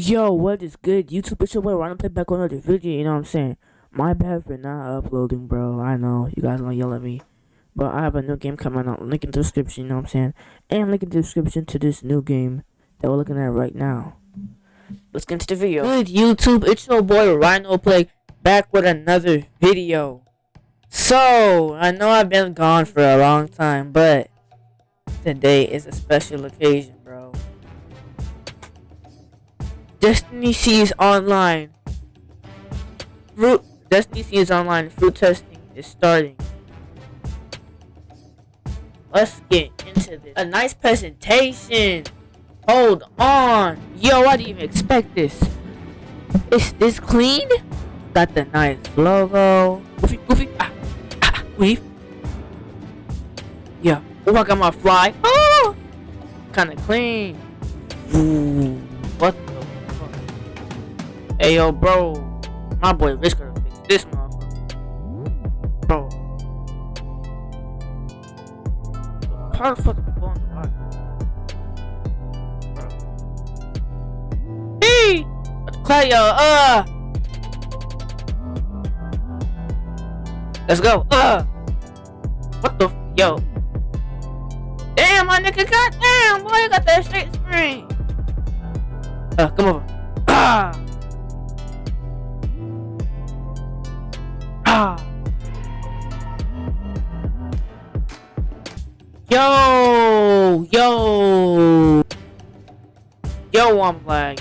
Yo, what is good? YouTube, it's your boy Ryan play back on another video, you know what I'm saying? My bad for not uploading, bro. I know, you guys gonna yell at me. But I have a new game coming out. Link in the description, you know what I'm saying? And link in the description to this new game that we're looking at right now. Let's get into the video. Good YouTube, it's your boy Rhino Play back with another video. So, I know I've been gone for a long time, but today is a special occasion, bro. Destiny Seas Online. Fruit Destiny Seas Online fruit testing is starting. Let's get into this. A nice presentation. Hold on. Yo, I didn't even expect this. Is this clean? Got the nice logo. Goofy, goofy. Ah, ah, weave. Yeah. Oh, I got my fly. Oh, kind of clean. Ooh, what Hey yo, bro, my boy gonna fix this motherfucker, bro. How the fuck am I going to Hey, uh. Let's go, uh. What the, yo. Damn, my nigga, goddamn, boy, you got that straight screen. Uh, come over. Ah. Yo! Yo! Yo, I'm like,